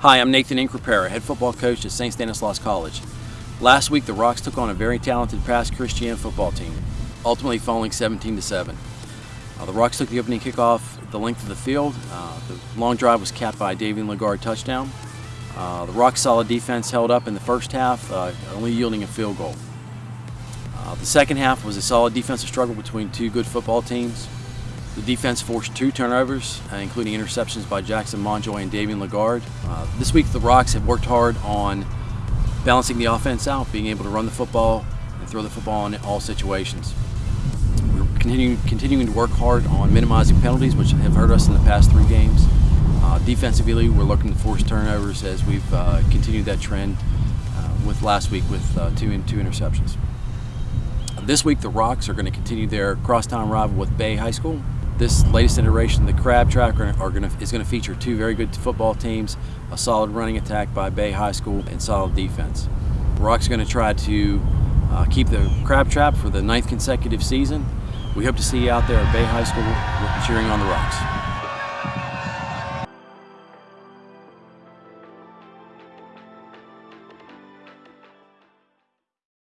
Hi, I'm Nathan Increpera, head football coach at St. Stanislaus College. Last week, the Rocks took on a very talented Pass Christian football team, ultimately falling 17 to 7. Uh, the Rocks took the opening kickoff the length of the field. Uh, the long drive was capped by a Davian Lagarde touchdown. Uh, the Rocks' solid defense held up in the first half, uh, only yielding a field goal. Uh, the second half was a solid defensive struggle between two good football teams. The defense forced two turnovers, uh, including interceptions by Jackson Monjoy and Davian Lagarde. Uh, this week, the Rocks have worked hard on balancing the offense out, being able to run the football and throw the football in all situations. We're continuing, continuing to work hard on minimizing penalties, which have hurt us in the past three games. Uh, defensively, we're looking to force turnovers as we've uh, continued that trend uh, with last week with uh, two, two interceptions. This week, the Rocks are going to continue their crosstown rival with Bay High School. This latest iteration, the Crab are, are gonna, is going to feature two very good football teams, a solid running attack by Bay High School, and solid defense. Rock's going to try to uh, keep the Crab Trap for the ninth consecutive season. We hope to see you out there at Bay High School cheering on the Rocks.